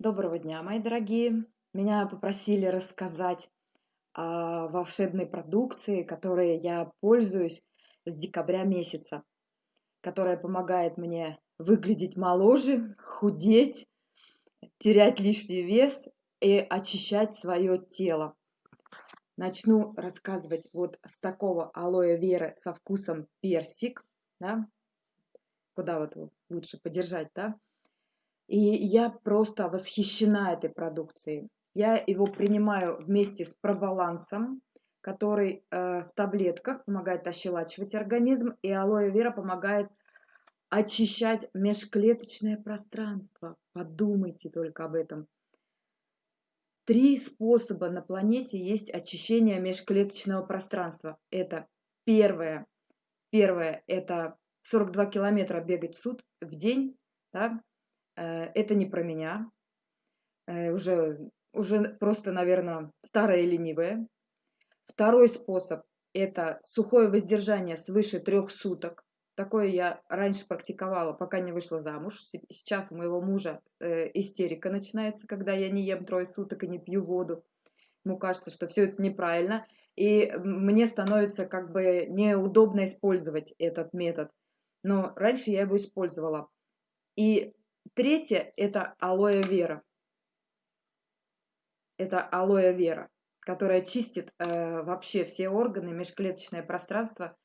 Доброго дня, мои дорогие! Меня попросили рассказать о волшебной продукции, которой я пользуюсь с декабря месяца, которая помогает мне выглядеть моложе, худеть, терять лишний вес и очищать свое тело. Начну рассказывать вот с такого алоэ веры со вкусом персик, да? куда вот лучше подержать, да? И я просто восхищена этой продукцией. Я его принимаю вместе с пробалансом, который э, в таблетках помогает ощелачивать организм, и алоэ вера помогает очищать межклеточное пространство. Подумайте только об этом. Три способа на планете есть очищение межклеточного пространства. Это первое. Первое – это 42 километра бегать в суд в день. Да? Э, это не про меня. Э, уже, уже просто, наверное, старая и ленивая. Второй способ – это сухое воздержание свыше трех суток. Такое я раньше практиковала, пока не вышла замуж. Сейчас у моего мужа э, истерика начинается, когда я не ем трое суток и не пью воду. Ему кажется, что все это неправильно. И мне становится как бы неудобно использовать этот метод. Но раньше я его использовала. И Третье – это алоэ вера. Это алоэ вера, которая чистит э, вообще все органы, межклеточное пространство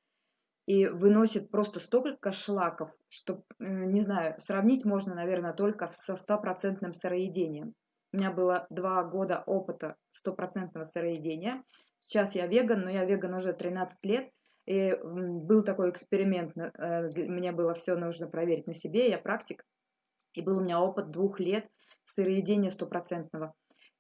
и выносит просто столько шлаков, что, э, не знаю, сравнить можно, наверное, только со стопроцентным сыроедением. У меня было два года опыта стопроцентного сыроедения. Сейчас я веган, но я веган уже 13 лет. И был такой эксперимент, э, мне было все нужно проверить на себе, я практик. И был у меня опыт двух лет сыроедения стопроцентного.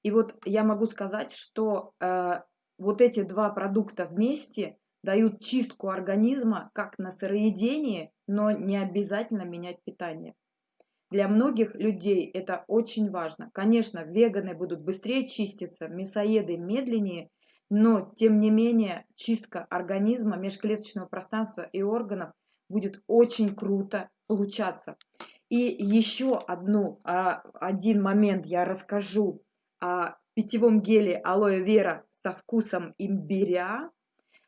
И вот я могу сказать, что э, вот эти два продукта вместе дают чистку организма как на сыроедении, но не обязательно менять питание. Для многих людей это очень важно. Конечно, веганы будут быстрее чиститься, мясоеды медленнее, но тем не менее чистка организма, межклеточного пространства и органов будет очень круто получаться. И еще одну, а, один момент я расскажу о питьевом геле алоэ вера со вкусом имбиря,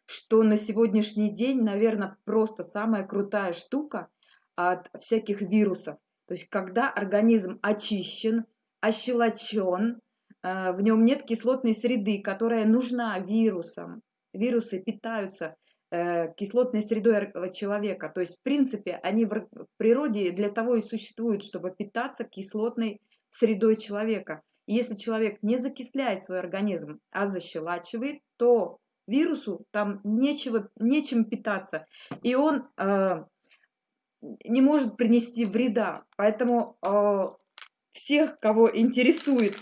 что на сегодняшний день, наверное, просто самая крутая штука от всяких вирусов. То есть, когда организм очищен, ощелочен, а, в нем нет кислотной среды, которая нужна вирусам. Вирусы питаются Э, кислотной средой человека. То есть, в принципе, они в природе для того и существуют, чтобы питаться кислотной средой человека. И если человек не закисляет свой организм, а защелачивает, то вирусу там нечего, нечем питаться. И он э, не может принести вреда. Поэтому э, всех, кого интересует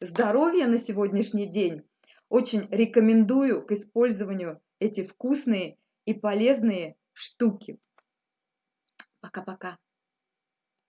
здоровье на сегодняшний день, очень рекомендую к использованию эти вкусные и полезные штуки. Пока-пока.